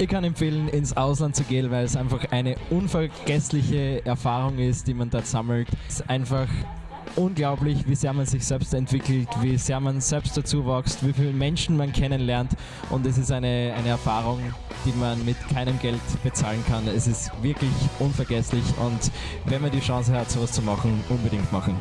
Ich kann empfehlen, ins Ausland zu gehen, weil es einfach eine unvergessliche Erfahrung ist, die man dort sammelt. Es ist einfach unglaublich, wie sehr man sich selbst entwickelt, wie sehr man selbst dazu wächst, wie viele Menschen man kennenlernt und es ist eine, eine Erfahrung, die man mit keinem Geld bezahlen kann. Es ist wirklich unvergesslich und wenn man die Chance hat, sowas zu machen, unbedingt machen.